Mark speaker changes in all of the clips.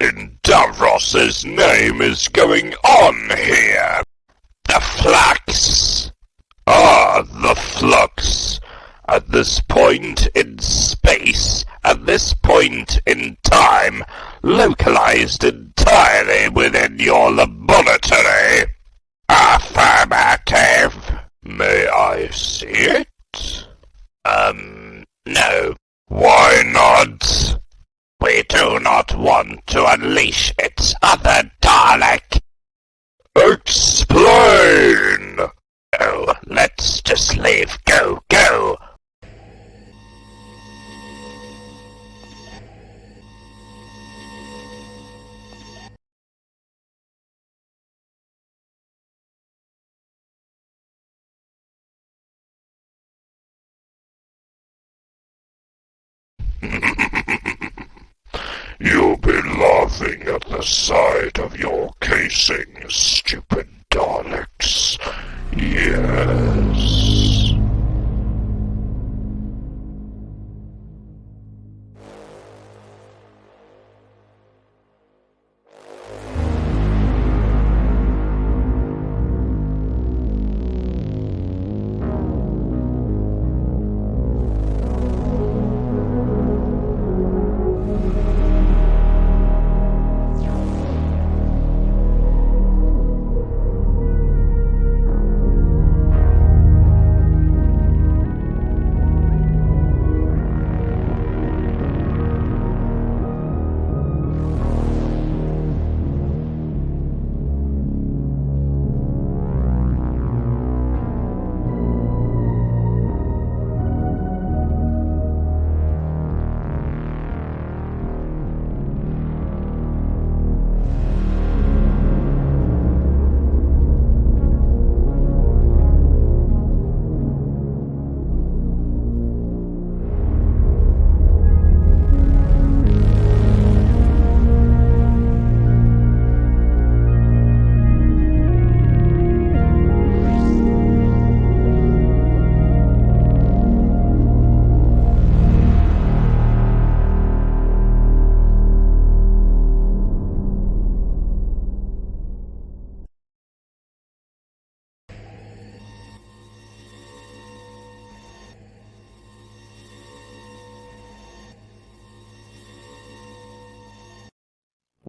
Speaker 1: in Davros's name is going on here? The flux! Ah, the flux! At this point in space, at this point in time, localized entirely within your laboratory. Affirmative. May I see it? Um, no. Why not? We do not want to unleash its other Dalek. Laughing at the sight of your casing, stupid Daleks.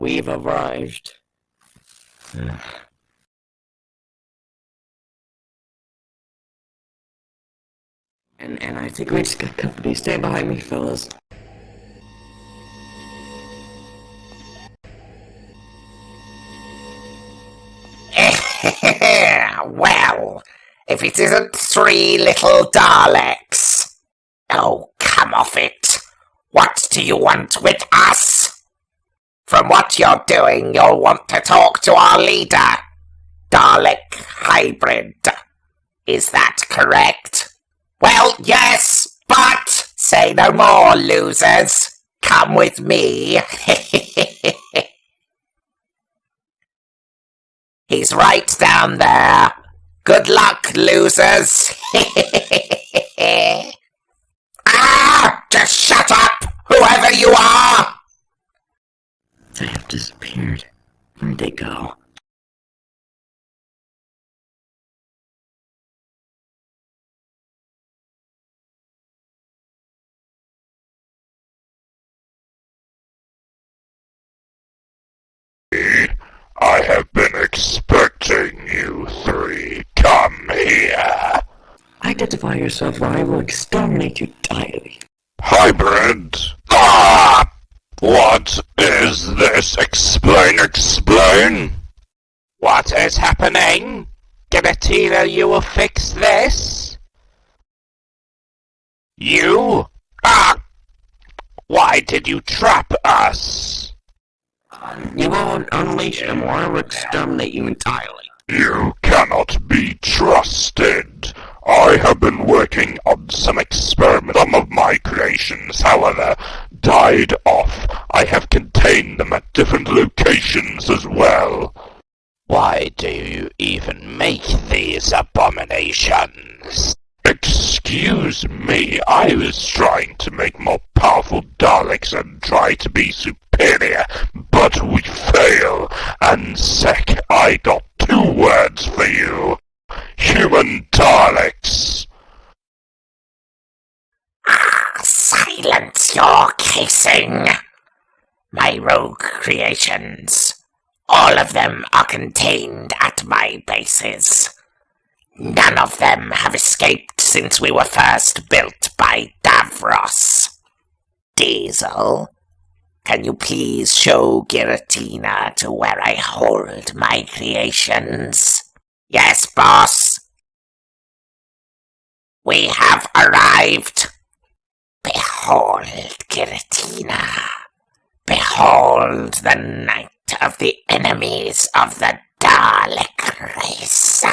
Speaker 2: We've arrived. and and I think we just got company. Stay behind me, fellas.
Speaker 3: well, if it isn't three little Daleks. Oh, come off it. What do you want with us? From what you're doing, you'll want to talk to our leader. Dalek Hybrid. Is that correct? Well, yes, but say no more, losers. Come with me. He's right down there. Good luck, losers. ah! Just shut up, whoever you are!
Speaker 2: They have disappeared. Where'd they go?
Speaker 1: I have been expecting you three. Come here.
Speaker 2: Identify yourself or I will exterminate you entirely.
Speaker 1: Hybrid. Ah! What is this? Explain, explain. What is happening? Giratina, you will fix this? You? Ah! Why did you trap us?
Speaker 2: You won't unleash him or will exterminate you entirely.
Speaker 1: You cannot be trusted. I have been working on some experiments. Some of my creations, however, died off. I have contained them at different locations as well. Why do you even make these abominations? Excuse me, I was trying to make more powerful Daleks and try to be superior failure, but we fail. And Sec, I got two words for you. Human Daleks.
Speaker 3: Ah, silence your kissing! My rogue creations. All of them are contained at my bases. None of them have escaped since we were first built by Davros. Diesel, can you please show Giratina to where I hold my creations? Yes, boss. We have arrived. Behold, Giratina. Behold the night of the enemies of the Dalek race.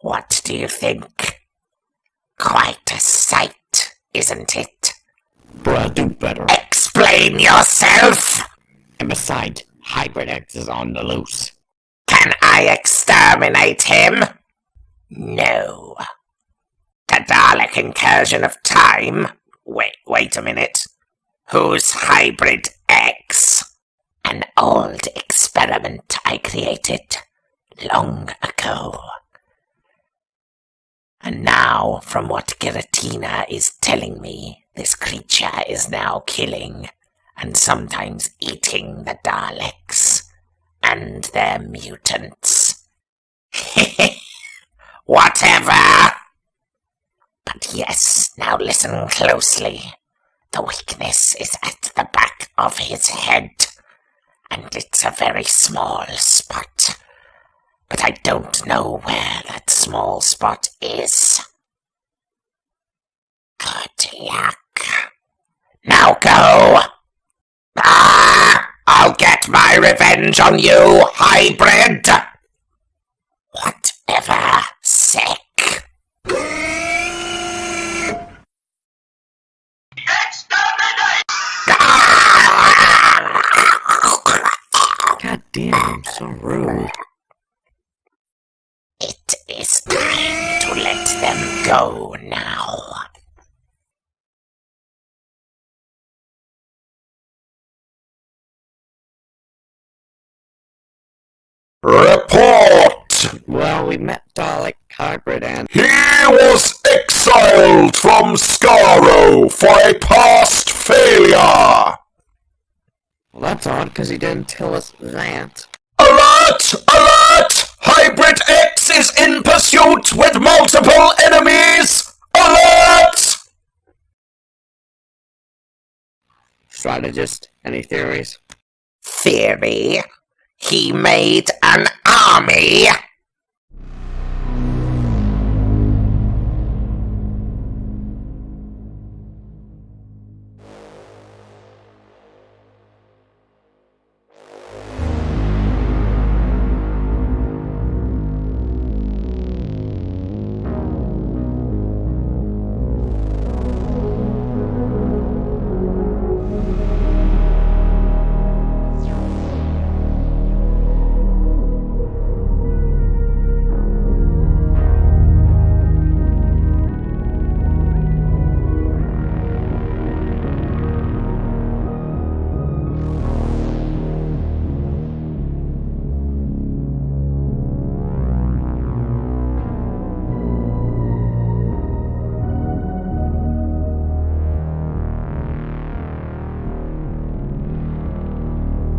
Speaker 3: What do you think? Quite a sight, isn't it?
Speaker 2: Bruh, do better.
Speaker 3: Eh, Explain yourself!
Speaker 2: And besides, Hybrid X is on the loose.
Speaker 3: Can I exterminate him? No. The Dalek incursion of time? Wait, wait a minute. Who's Hybrid X? An old experiment I created long ago. And now, from what Giratina is telling me, this creature is now killing and sometimes eating the Daleks and their mutants. Whatever! But yes, now listen closely. The weakness is at the back of his head, and it's a very small spot. But I don't know where that small spot is. Luck. Now go! Ah! I'll get my revenge on you, hybrid! Whatever, sick.
Speaker 2: God damn, I'm so rude.
Speaker 3: It is time to let them go now.
Speaker 1: Report!
Speaker 2: Well, we met Dalek Hybrid and
Speaker 1: He was exiled from Skaro for a past failure!
Speaker 2: well, that's odd because he didn't tell us that.
Speaker 1: Alert! Alert! Hybrid X is in pursuit with multiple enemies! Alert!
Speaker 2: Strategist, any theories?
Speaker 3: Theory? He made an army?